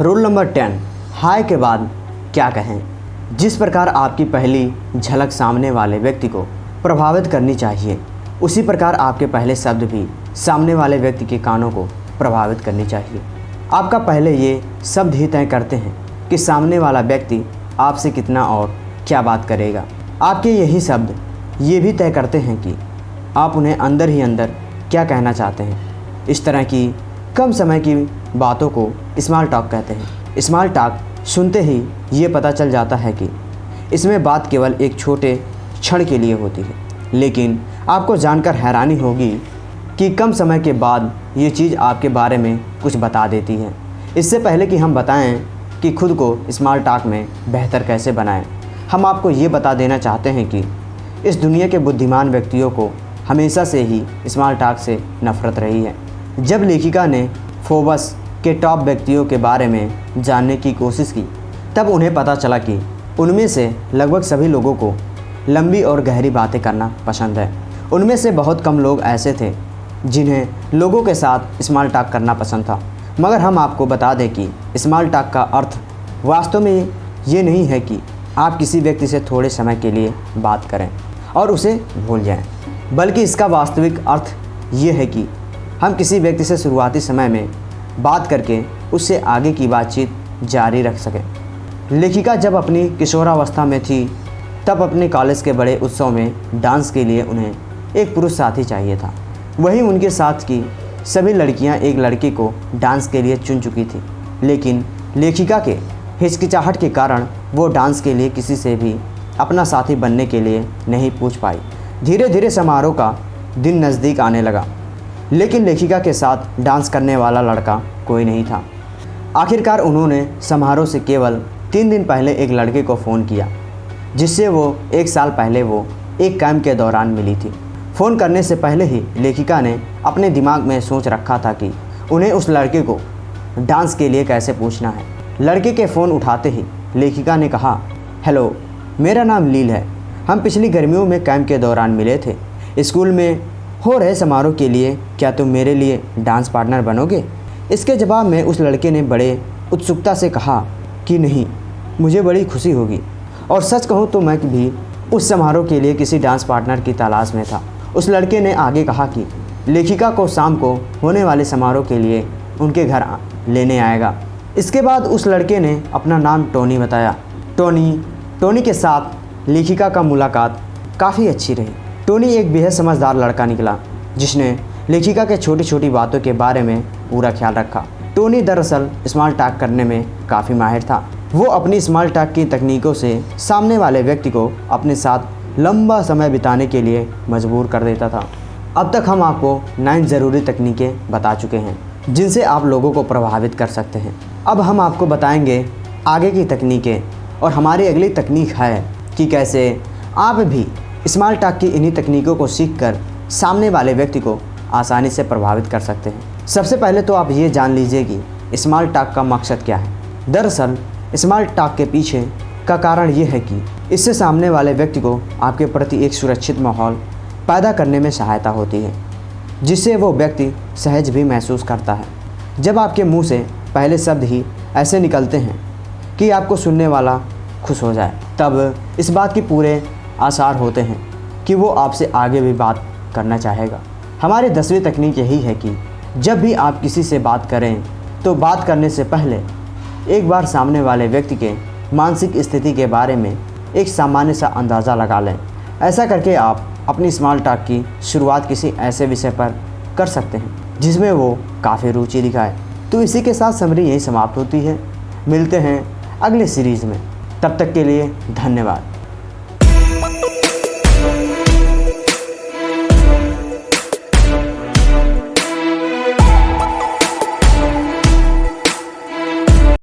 Rule number ten हाय के बाद क्या कहें? जिस प्रकार आपकी पहली झलक सामने वाले व्यक्ति को प्रभावित करनी चाहिए, उसी प्रकार आपके पहले शब्द भी सामने वाले व्यक्ति के कानों को प्रभावित करनी चाहिए। आपका पहले ये शब्द ही तय करते हैं कि सामने वाला व्यक्ति आपसे कितना और क्या बात करेगा। आपके यही शब्द ये भी तय करते हैं कि आप उन्हें अंदर ही अंदर क्या कहना चाहते हैं। इस तरह की कम समय की बातों को स्मॉल टॉक कहते हैं। स्मॉल टॉक सुनते ही ये पता चल जाता है कि इसमें बात केवल एक छोटे क्षण के लिए होती है। लेकिन आपको जानकर हैरानी होगी कि कम समय के बाद ये चीज़ आपके बारे में कुछ बता देती है। इससे पहले कि हम बताएँ कि खुद को स्मॉल टॉक में बेहतर कैसे बनाएँ, हम आपको ये बता देना चाहते हैं कि इस दुनिया के बुद्धिमान व्यक्तियों को हमेशा से ही स्मॉल टॉक से नफरत रही है। जब लेखिका ने फोबस के टॉप व्यक्तियों के बारे में जानने की कोशिश की तब उन्हें पता चला कि उनमें से लगभग सभी लोगों को लंबी और गहरी बातें करना पसंद है। उनमें से बहुत कम लोग ऐसे थे जिन्हें लोगों के साथ स्मॉल टॉक करना पसंद था। मगर हम आपको बता दें कि स्मॉल टॉक का अर्थ वास्तव में ये नहीं है कि आप किसी व्यक्ति से थोड़े समय के लिए बात करें और उसे भूल जाएँ, बल्कि इसका वास्तविक अर्थ ये है कि हम किसी व्यक्ति से शुरुआती समय में बात करके उससे आगे की बातचीत जारी रख सकें। लेखिका जब अपनी किशोरावस्था में थी, तब अपने कॉलेज के बड़े उत्सव में डांस के लिए उन्हें एक पुरुष साथी चाहिए था। वहीं उनके साथ की सभी लड़कियाँ एक लड़के को डांस के लिए चुन चुकी थी। लेकिन लेखिका के हिचकिचाहट के कारण वो डांस के लिए किसी से भी अपना साथी बनने के लिए नहीं पूछ पाई। धीरे धीरे समारोह का दिन नज़दीक आने लगा। लेकिन लेखिका के साथ डांस करने वाला लड़का कोई नहीं था। आखिरकार उन्होंने समारोह से केवल तीन दिन पहले एक लड़के को फ़ोन किया, जिससे वो एक साल पहले वो एक कैम्प के दौरान मिली थी। फ़ोन करने से पहले ही लेखिका ने अपने दिमाग में सोच रखा था कि उन्हें उस लड़के को डांस के लिए कैसे पूछना है। लड़के के फ़ोन उठाते ही लेखिका ने कहा, हेलो, मेरा नाम लील है। हम पिछली गर्मियों में कैंप के दौरान मिले थे। स्कूल में हो रहे समारोह के लिए क्या तुम मेरे लिए डांस पार्टनर बनोगे? इसके जवाब में उस लड़के ने बड़े उत्सुकता से कहा कि नहीं, मुझे बड़ी खुशी होगी। और सच कहूँ तो मैं भी उस समारोह के लिए किसी डांस पार्टनर की तलाश में था। उस लड़के ने आगे कहा कि लेखिका को शाम को होने वाले समारोह के लिए उनके घर लेने आएगा। इसके बाद उस लड़के ने अपना नाम टोनी बताया। टोनी टोनी के साथ लेखिका का मुलाकात काफ़ी अच्छी रही। टोनी एक बेहद समझदार लड़का निकला, जिसने लेखिका के छोटी छोटी बातों के बारे में पूरा ख्याल रखा। टोनी दरअसल स्मॉल टाक करने में काफ़ी माहिर था। वो अपनी स्मॉल टाक की तकनीकों से सामने वाले व्यक्ति को अपने साथ लंबा समय बिताने के लिए मजबूर कर देता था। अब तक हम आपको नाइन ज़रूरी तकनीकें बता चुके हैं, जिनसे आप लोगों को प्रभावित कर सकते हैं। अब हम आपको बताएँगे आगे की तकनीकें और हमारी अगली तकनीक है कि कैसे आप भी स्मॉल टॉक की इन्हीं तकनीकों को सीखकर सामने वाले व्यक्ति को आसानी से प्रभावित कर सकते हैं। सबसे पहले तो आप ये जान लीजिए कि स्मॉल टॉक का मकसद क्या है। दरअसल स्मॉल टॉक के पीछे का कारण ये है कि इससे सामने वाले व्यक्ति को आपके प्रति एक सुरक्षित माहौल पैदा करने में सहायता होती है, जिससे वो व्यक्ति सहज भी महसूस करता है। जब आपके मुँह से पहले शब्द ही ऐसे निकलते हैं कि आपको सुनने वाला खुश हो जाए, तब इस बात की पूरे आसार होते हैं कि वो आपसे आगे भी बात करना चाहेगा। हमारी दसवीं तकनीक यही है कि जब भी आप किसी से बात करें तो बात करने से पहले एक बार सामने वाले व्यक्ति के मानसिक स्थिति के बारे में एक सामान्य सा अंदाज़ा लगा लें। ऐसा करके आप अपनी स्मॉल टॉक की शुरुआत किसी ऐसे विषय पर कर सकते हैं, जिसमें वो काफ़ी रुचि दिखाए। तो इसी के साथ समरी यही समाप्त होती है। मिलते हैं अगले सीरीज़ में। तब तक के लिए धन्यवाद।